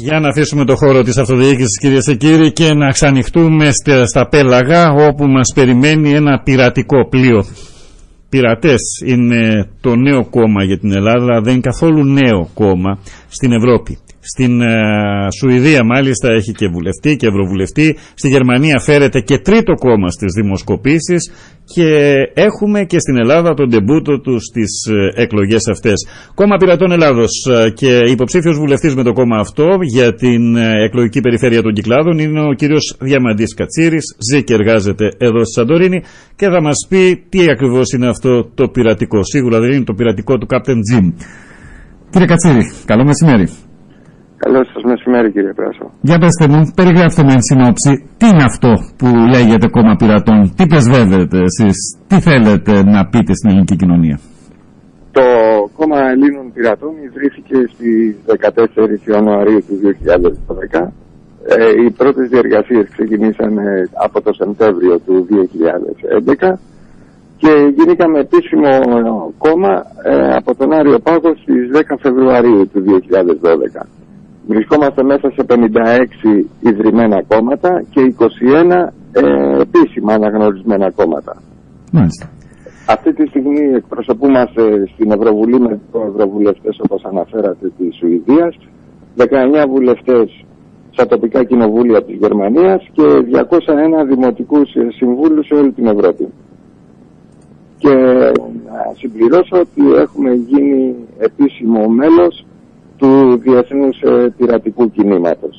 Για να αφήσουμε το χώρο της αυτοδιοίκησης κυρίες και κύριοι και να ξανοιχτούμε στα πέλαγα όπου μας περιμένει ένα πειρατικό πλοίο. Πειρατές είναι το νέο κόμμα για την Ελλάδα, δεν είναι καθόλου νέο κόμμα στην Ευρώπη. Στην ε, Σουηδία μάλιστα έχει και βουλευτή και ευρωβουλευτή. Στη Γερμανία φέρεται και τρίτο κόμμα στις δημοσκοπήσεις και έχουμε και στην Ελλάδα τον τεμπούτο του στις ε, εκλογές αυτές. Κόμμα Πειρατών Ελλάδος ε, και υποψήφιος βουλευτής με το κόμμα αυτό για την εκλογική περιφέρεια των Κυκλάδων είναι ο κύριος Διαμαντής Κατσίρης, ζει και εργάζεται εδώ στη Σαντορίνη και θα μας πει τι ακριβώς είναι αυτό το πειρατικό. Σίγουρα δεν είναι το πειρατικό του Captain Jim. Κύριε Κατσίρη, καλό μεσημέρι. Καλό σας μεσημέρι, κύριε Πράσο. Για πετε μου, περιγράψτε με εν συνόψη, τι είναι αυτό που λέγεται κόμμα πειρατών, τι πρεσβεύετε εσείς, τι θέλετε να πείτε στην ελληνική κοινωνία; Το κόμμα Ελλήνων Πειρατών ιδρύθηκε στις 14 Ιανουαρίου του 2012. Ε, οι πρώτες διεργασίες ξεκινήσαν από το Σεπτέμβριο του 2011 και γίνηκαμε επίσημο κόμμα ε, από τον Άριο Πάγο στις 10 Φεβρουαρίου του 2012. Βρισκόμαστε μέσα σε 56 ιδρυμένα κόμματα και 21 ε, επίσημα αναγνωρισμένα κόμματα. Μάλιστα. Αυτή τη στιγμή εκπροσωπούμαστε στην Ευρωβουλή με δύο ευρωβουλευτές όπως αναφέρατε της Σουηδίας, 19 βουλευτές στα τοπικά κοινοβούλια της Γερμανίας και 201 δημοτικούς συμβούλους σε όλη την Ευρώπη. Και να συμπληρώσω ότι έχουμε γίνει επίσημο μέλος του διεθνούς ε, πειρατικού κινήματος.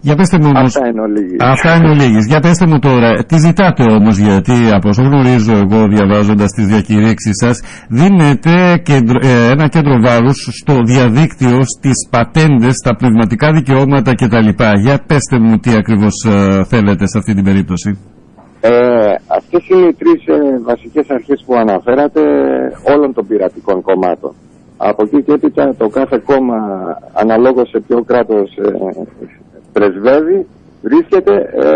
Για πέστε μου όμως, Αυτά είναι ολίγες. Αυτά είναι ολίγες. Για πέστε μου τώρα, τι ζητάτε όμως, γιατί από όσο γνωρίζω εγώ διαβάζοντας τις διακηρύξεις σας, δίνετε κέντρο, ε, ένα κέντρο βάρους στο διαδίκτυο, στις πατέντες, στα πνευματικά δικαιώματα κτλ. Για πέστε μου τι ακριβώς ε, θέλετε σε αυτή την περίπτωση. Ε, αυτές είναι οι τρεις ε, βασικές αρχές που αναφέρατε όλων των πειρατικών κομμάτων. Από εκεί και έπειτα το κάθε κόμμα αναλόγως σε ποιο κράτος ε, πρεσβεύει βρίσκεται ε,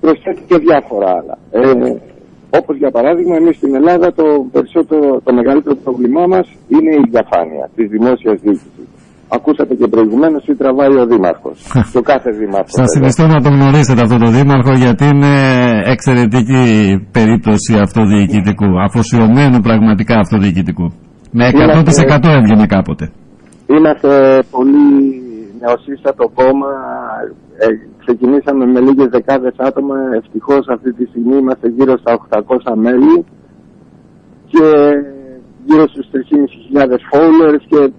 προσθέτει και διάφορα άλλα. Ε, όπως για παράδειγμα εμείς στην Ελλάδα το, περισσότερο, το μεγαλύτερο πρόβλημά μας είναι η διαφάνεια της δημόσιας διοίκησης. Ακούσατε και προηγουμένως τι τραβάει ο Δήμαρχος. το κάθε Δήμαρχος. Σας συνιστώ να τον γνωρίσετε αυτό το Δήμαρχο γιατί είναι εξαιρετική περίπτωση αυτοδιοικητικού. Αφοσιωμένου πραγματικά αυτοδιοικητικού. Με 100% έβγαινε κάποτε. Είμαστε πολύ νεοσύστατο κόμμα. Ε, ξεκινήσαμε με λίγες δεκάδες άτομα. Ευτυχώς αυτή τη στιγμή είμαστε γύρω στα 800 μέλη και γύρω στους 3.500 followers και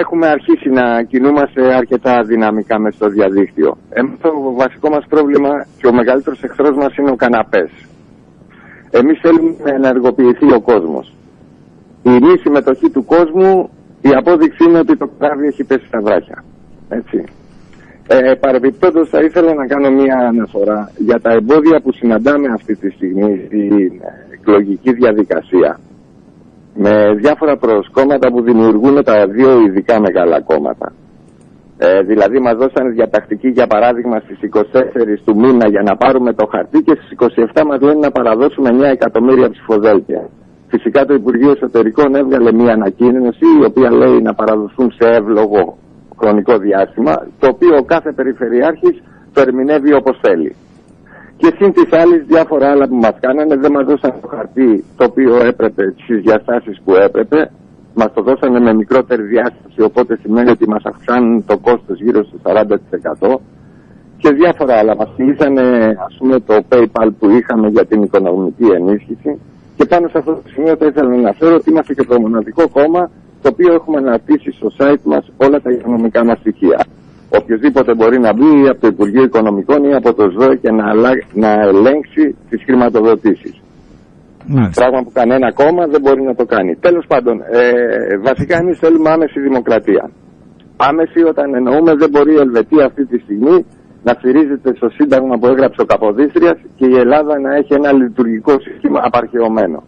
έχουμε αρχίσει να κινούμαστε αρκετά δυναμικά μέσα στο διαδίκτυο. Εμείς το βασικό μας πρόβλημα και ο μεγαλύτερος εχθρός μας είναι ο καναπές. Εμείς θέλουμε να ενεργοποιηθεί ο κόσμος η μη συμμετοχή του κόσμου, η απόδειξη είναι ότι το κράβι έχει πέσει στα βράχια. Έτσι. Ε, Παρεμπιπτόντως θα ήθελα να κάνω μία αναφορά για τα εμπόδια που συναντάμε αυτή τη στιγμή στην εκλογική διαδικασία με διάφορα προσκόμματα που δημιουργούν τα δύο ειδικά μεγάλα κόμματα. Ε, δηλαδή μας δώσανε διατακτική για παράδειγμα στις 24 του μήνα για να πάρουμε το χαρτί και στις 27 μας λένε να παραδώσουμε 9 εκατομμύρια ψηφοδέλτια. Φυσικά το Υπουργείο Εσωτερικών έβγαλε μια ανακοίνωση η οποία λέει να παραδοθούν σε εύλογο χρονικό διάστημα το οποίο ο κάθε περιφερειάρχης το ερμηνεύει όπως θέλει. Και συν της άλλης διάφορα άλλα που μας κάνανε δεν μας δώσαν το χαρτί το οποίο έπρεπε στις διαστάσεις που έπρεπε μας το δώσανε με μικρότερη διάσταση οπότε σημαίνει ότι μας αυξάνουν το κόστος γύρω στο 40% και διάφορα άλλα. Μας μιλήσανε ας πούμε το PayPal που είχαμε για την οικονομική ενίσχυση και πάνω σε αυτό το σημείο θα ήθελα να αναφέρω ότι είμαστε και το μοναδικό κόμμα το οποίο έχουμε αναρτήσει στο site μας όλα τα οικονομικά μας στοιχεία. Οποιοδήποτε μπορεί να μπει από το Υπουργείο Οικονομικών ή από το ΣΔΟΕ και να, να ελέγξει τις χρηματοδοτήσεις. Πράγμα που κανένα κόμμα δεν μπορεί να το κάνει. Τέλος πάντων, ε, βασικά εμείς θέλουμε άμεση δημοκρατία. Άμεση όταν εννοούμε δεν μπορεί η Ελβετία αυτή τη στιγμή να στηρίζεται στο Σύνταγμα που έγραψε ο Καποδίστριας και η Ελλάδα να έχει ένα λειτουργικό σύστημα απαρχαιωμένο.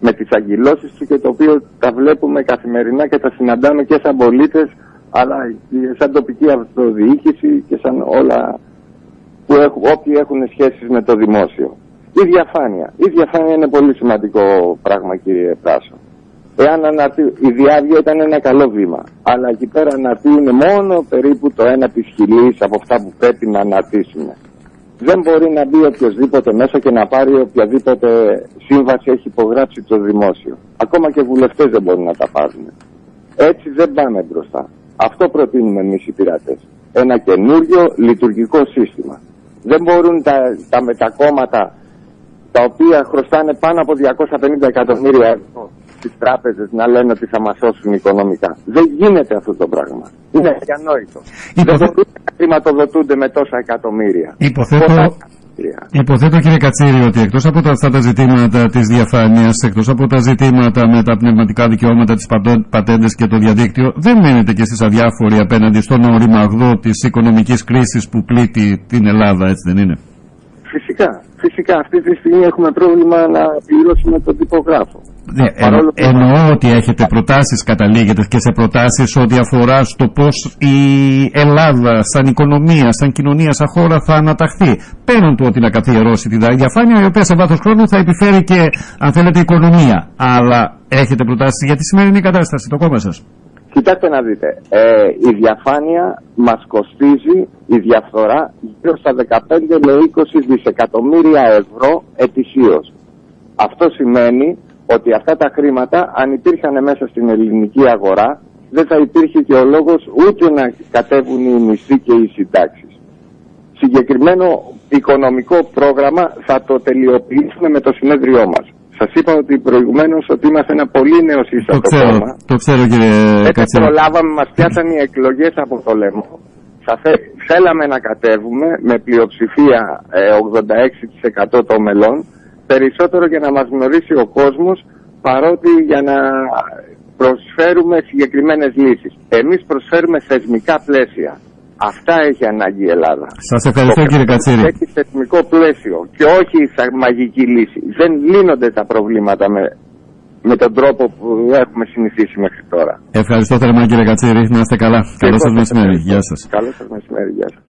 Με τις αγκυλώσεις του και το οποίο τα βλέπουμε καθημερινά και τα συναντάμε και σαν πολίτες αλλά και σαν τοπική αυτοδιοίκηση και σαν όλα που έχουν, όποιοι έχουν σχέσεις με το δημόσιο. Η διαφάνεια. Η διαφάνεια είναι πολύ σημαντικό πράγμα κύριε Πράσο. Εάν αναρτή- η διάβια ήταν ένα καλό βήμα. Αλλά εκεί πέρα αναρτούν μόνο περίπου το ένα της χιλή από αυτά που πρέπει να αναρτήσουμε. Δεν μπορεί να μπει οποιοδήποτε μέσα και να πάρει οποιαδήποτε σύμβαση έχει υπογράψει το δημόσιο. Ακόμα και βουλευτές δεν μπορούν να τα πάρουν. Έτσι δεν πάμε μπροστά. Αυτό προτείνουμε εμείς οι πειράτε. Ένα καινούριο λειτουργικό σύστημα. Δεν μπορούν τα, τα μετακόμματα τα οποία χρωστάνε πάνω από 250 εκατομμύρια ευρώ στις τράπεζες να λένε ότι θα μας σώσουν οικονομικά. Δεν γίνεται αυτό το πράγμα. Είναι αδιανόητο. Δεν Υποθε- μπορούν να χρηματοδοτούνται με τόσα εκατομμύρια. Υποθέτω, Πολλά εκατομμύρια. υποθέτω κύριε Κατσίρη ότι εκτός από τα, αυτά τα ζητήματα της διαφάνειας, εκτός από τα ζητήματα με τα πνευματικά δικαιώματα, τις πατο- πατέντες και το διαδίκτυο, δεν μένετε και εσείς αδιάφοροι απέναντι στον οριμαγδό της οικονομικής κρίσης που πλήττει την Ελλάδα, έτσι δεν είναι; Φυσικά, φυσικά αυτή τη στιγμή έχουμε πρόβλημα να πληρώσουμε τον τυπογράφο. Ναι, Παρόλο εν- που- εννοώ ότι έχετε προτάσεις, καταλήγετε και σε προτάσεις ό,τι αφορά στο πώς η Ελλάδα σαν οικονομία, σαν κοινωνία, σαν χώρα θα αναταχθεί. Πέραν του ότι να καθιερώσει τη διαφάνεια, η οποία σε βάθος χρόνου θα επιφέρει και, αν θέλετε, οικονομία. Αλλά έχετε προτάσεις για τη σημερινή κατάσταση, το κόμμα σας. Κοιτάξτε να δείτε, ε, η διαφάνεια μας κοστίζει η διαφθορά γύρω στα 15 με 20 δισεκατομμύρια ευρώ ετησίως. Αυτό σημαίνει ότι αυτά τα χρήματα αν υπήρχαν μέσα στην ελληνική αγορά δεν θα υπήρχε και ο λόγος ούτε να κατέβουν οι μισθοί και οι συντάξεις. Συγκεκριμένο οικονομικό πρόγραμμα θα το τελειοποιήσουμε με το συνέδριό μας. Σας είπα ότι προηγουμένως ότι είμαστε ένα πολύ νέο Το σύστατο ξέρω, κόμμα. το ξέρω κύριε Δεν Κατσίρη. προλάβαμε, μας πιάσαν οι εκλογές από το λαιμό. Θα θε- θέλαμε να κατέβουμε με πλειοψηφία ε, 86% των μελών, περισσότερο για να μας γνωρίσει ο κόσμος, παρότι για να προσφέρουμε συγκεκριμένες λύσεις. Εμείς προσφέρουμε θεσμικά πλαίσια. Αυτά έχει ανάγκη η Ελλάδα. Σας ευχαριστώ Το κύριε κράτος Κατσίρη. Έχει θεσμικό πλαίσιο και όχι σαν μαγική λύση. Δεν λύνονται τα προβλήματα με, με τον τρόπο που έχουμε συνηθίσει μέχρι τώρα. Ευχαριστώ θερμά κύριε Κατσίρη. Να είστε καλά. Καλό σας Εγώ σας μεσημέρι. ευχαριστώ. Γεια σας. Καλό σας μεσημέρι. Γεια σας.